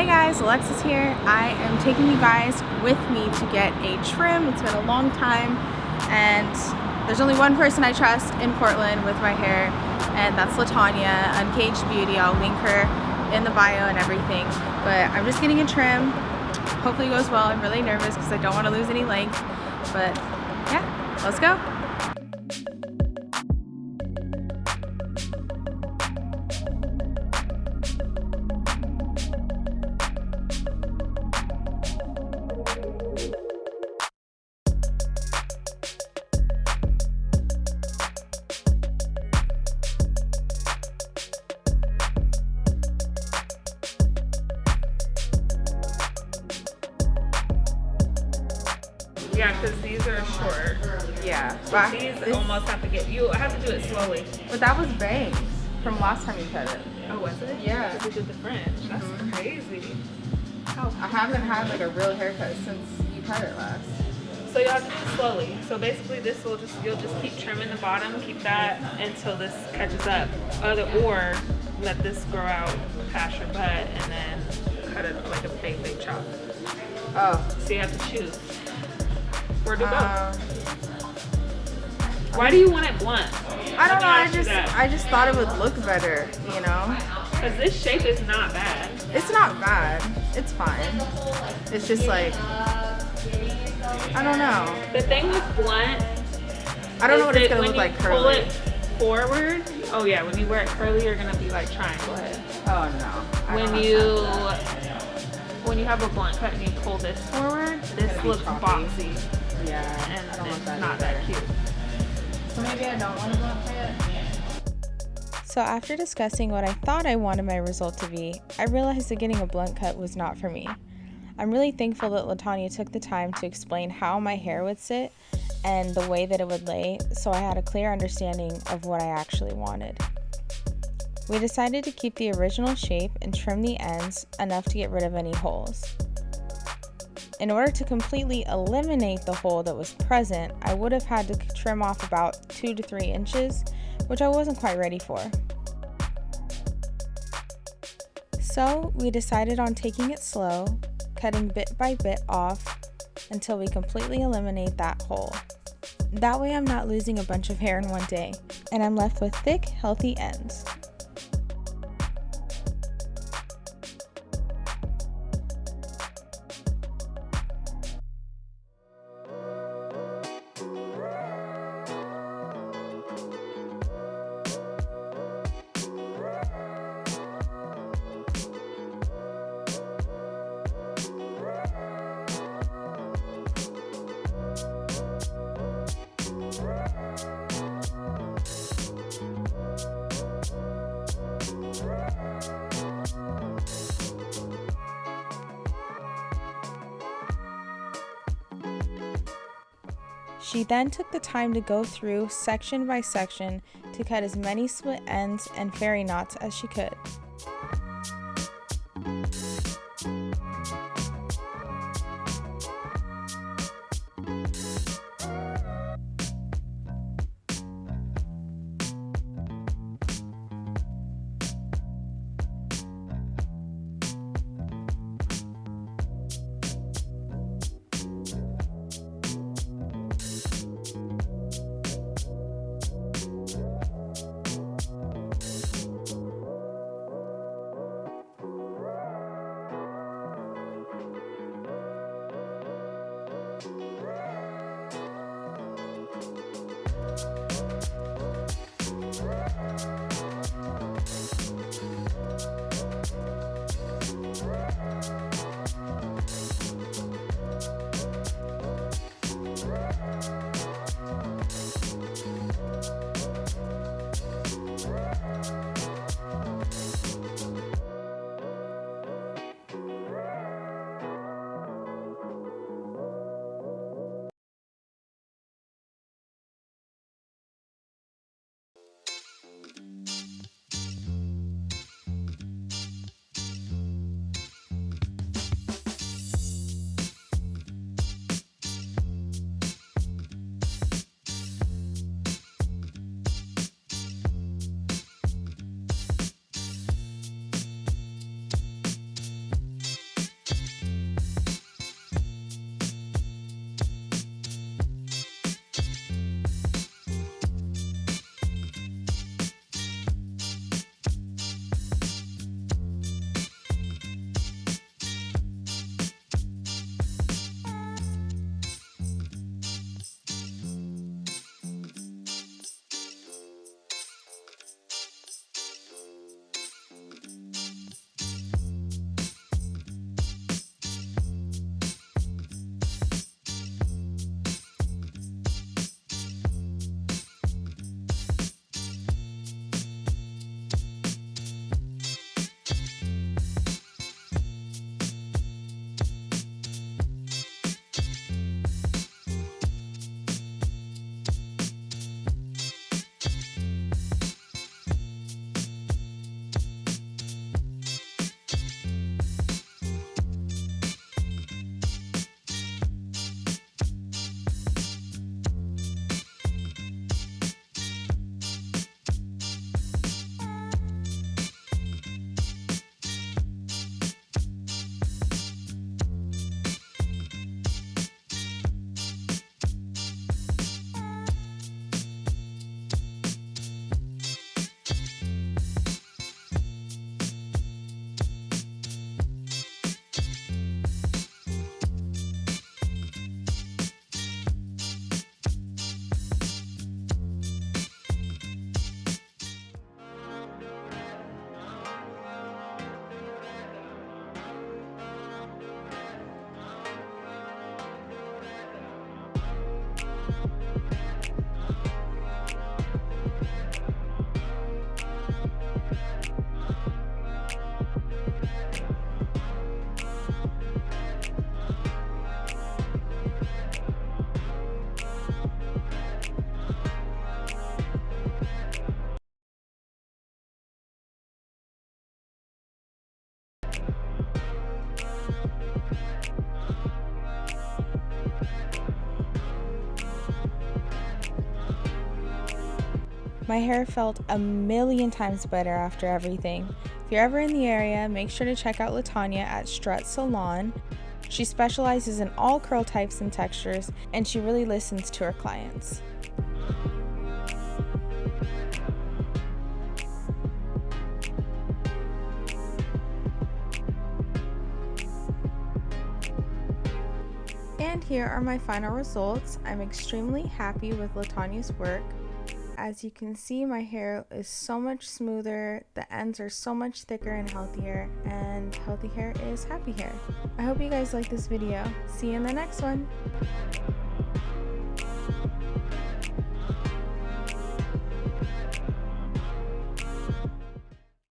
Hey guys, Alexis here. I am taking you guys with me to get a trim. It's been a long time and there's only one person I trust in Portland with my hair and that's Latanya, Uncaged Beauty. I'll link her in the bio and everything. But I'm just getting a trim. Hopefully it goes well. I'm really nervous because I don't want to lose any length. But yeah, let's go. Yeah, because these are short. Yeah. But, these this- almost have to get, you have to do it slowly. but that was bangs from last time you cut it. Oh, was it? Yeah. Because we did the French. That's Mhm. crazy. How I haven't had like a real haircut since you cut it last. So you'll have to do it slowly. So basically this will just, you'll just keep trimming the bottom, keep that until this catches up. Other, or let this grow out past your butt and then cut it like a big, big chop. Oh. So you have to choose. Or do both. Um, Why do you want it blunt? I don't know. I Let me ask you just that. I just thought it would look better. You know, Because this shape is not bad. it's not bad. It's fine. It's just like I don't know. The thing with blunt I don't know what it's gonna look you like pull curly. it forward. Oh yeah, when you wear it curly, you're gonna be like triangle head. Oh no. I When you when you have a blunt cut and you pull this forward, this looks boxy. Yeah, and I don't want it's that not that cute. So maybe I don't want to blunt cut. So, after discussing what I thought I wanted my result to be, I realized that getting a blunt cut was not for me. I'm really thankful that Latanya took the time to explain how my hair would sit and the way that it would lay, so I had a clear understanding of what I actually wanted. We decided to keep the original shape and trim the ends enough to get rid of any holes. In order to completely eliminate the hole that was present, I would have had to trim off about 2 to 3 inches, which I wasn't quite ready for. So, we decided on taking it slow, cutting bit by bit off until we completely eliminate that hole. That way, I'm not losing a bunch of hair in one day, and I'm left with thick, healthy ends. She then took the time to go through section by section to cut as many split ends and fairy knots as she could. My hair felt a million times better after everything. If you're ever in the area, make sure to check out Latanya at Strut Salon. She specializes in all curl types and textures, and she really listens to her clients. And here are my final results. I'm extremely happy with Latanya's work. As you can see, my hair is so much smoother, the ends are so much thicker and healthier, and healthy hair is happy hair. I hope you guys like this video. See you in the next one.